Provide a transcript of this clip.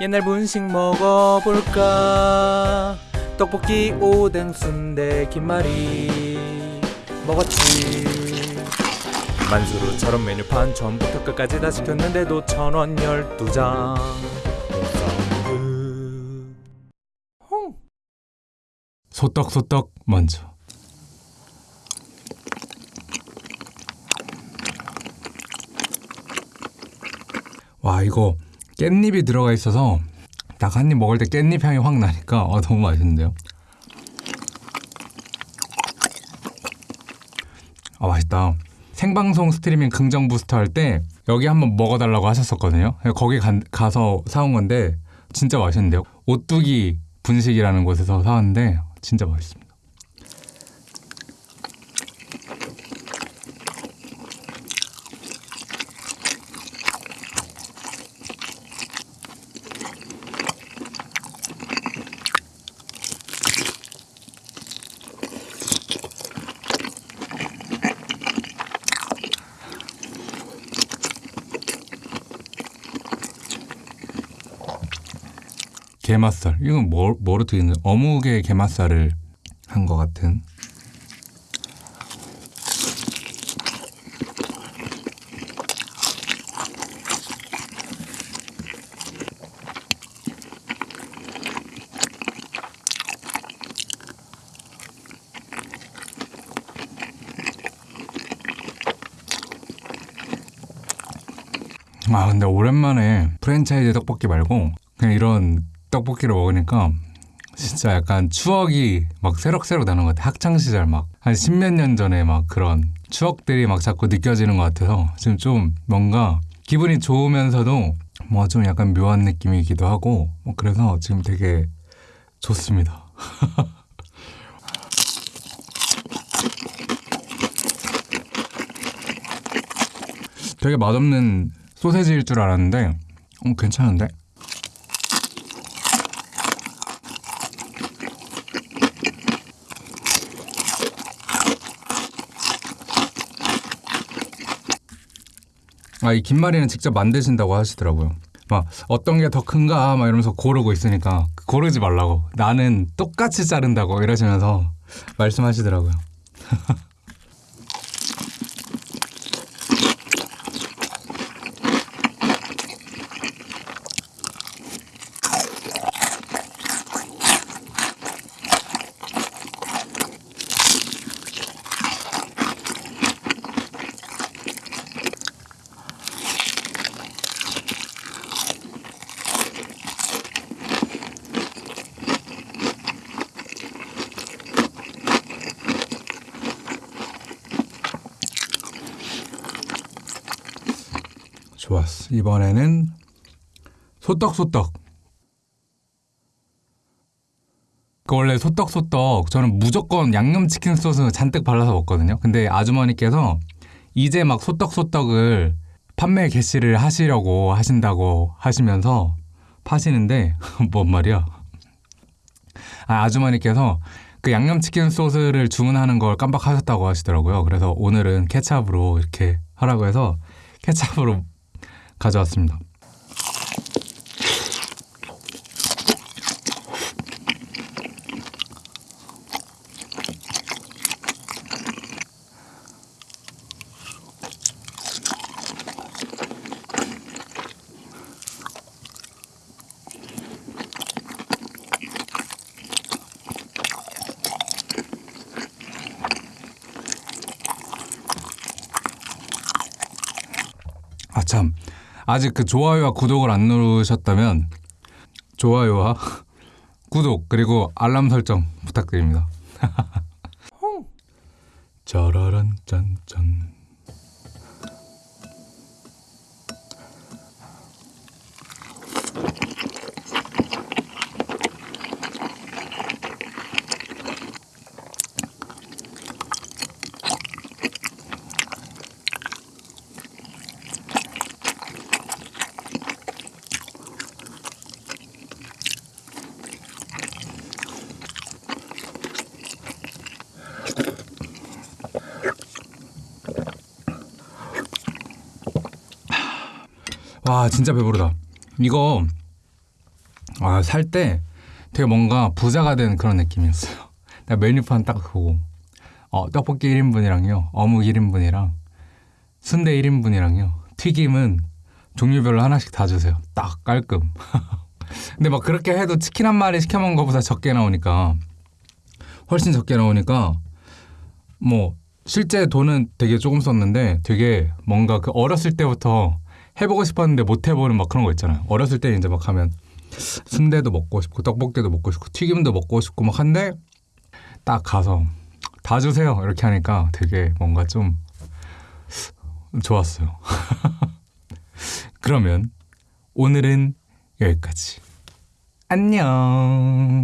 옛날 분식 먹어볼까? 떡볶이 오뎅 순대 김말이. 먹었지. 만수르처럼 메뉴판 처음부터 끝까지 다 시켰는데도 천원 열두 장. 소떡소떡 먼저. 와 이거 깻잎이 들어가 있어서 딱 한 입 먹을 때 깻잎 향이 확 나니까 어, 너무 맛있는데요? 아 맛있다. 생방송 스트리밍 긍정 부스터 할 때 여기 한번 먹어달라고 하셨었거든요. 거기 간- 가서 사온 건데 진짜 맛있는데요? 오뚜기 분식이라는 곳에서 사왔는데 진짜 맛있습니다 게맛살. 이건 뭐, 뭐로 튀기는 어묵에 게맛살을 한 것 같은. 아 근데 오랜만에 프랜차이즈 떡볶이 말고 그냥 이런 떡볶이를 먹으니까 진짜 약간 추억이 막 새록새록 나는 것 같아 학창 시절 막 한 십몇 년 전에 막 그런 추억들이 막 자꾸 느껴지는 것 같아서 지금 좀 뭔가 기분이 좋으면서도 뭐 좀 약간 묘한 느낌이기도 하고 뭐 그래서 지금 되게 좋습니다. 되게 맛없는 소세지일 줄 알았는데 어, 괜찮은데? 아, 이 김말이는 직접 만드신다고 하시더라고요. 막 어떤 게 더 큰가 막 이러면서 고르고 있으니까 고르지 말라고. 나는 똑같이 자른다고 이러시면서 말씀하시더라고요. 좋았어. 이번에는 소떡소떡. 그 원래 소떡소떡 저는 무조건 양념치킨 소스 잔뜩 발라서 먹거든요. 근데 아주머니께서 이제 막 소떡소떡을 판매 개시를 하시려고 하신다고 하시면서 파시는데 뭔 말이야? 아, 아주머니께서 그 양념치킨 소스를 주문하는 걸 깜빡하셨다고 하시더라고요. 그래서 오늘은 케찹으로 이렇게 하라고 해서 케찹으로 가져왔습니다. 아참 아직 그 좋아요와 구독을 안 누르셨다면 좋아요와 구독 그리고 알람 설정 부탁드립니다. 짜라란 짠짠 와 진짜 배부르다. 이거 아, 살 때 되게 뭔가 부자가 된 그런 느낌이었어요. 나 메뉴판 딱 보고 어, 떡볶이 1인분이랑요. 어묵 1인분이랑 순대 1인분이랑요. 튀김은 종류별로 하나씩 다 주세요. 딱 깔끔. 근데 막 그렇게 해도 치킨 한 마리 시켜 먹은 것보다 적게 나오니까 훨씬 적게 나오니까 뭐 실제 돈은 되게 조금 썼는데 되게 뭔가 그 어렸을 때부터 해보고 싶었는데 못 해보는 막 그런 거 있잖아요. 어렸을 때 이제 막 하면 순대도 먹고 싶고 떡볶이도 먹고 싶고 튀김도 먹고 싶고 막 한데 딱 가서 다 주세요 이렇게 하니까 되게 뭔가 좀 좋았어요. 그러면 오늘은 여기까지. 안녕.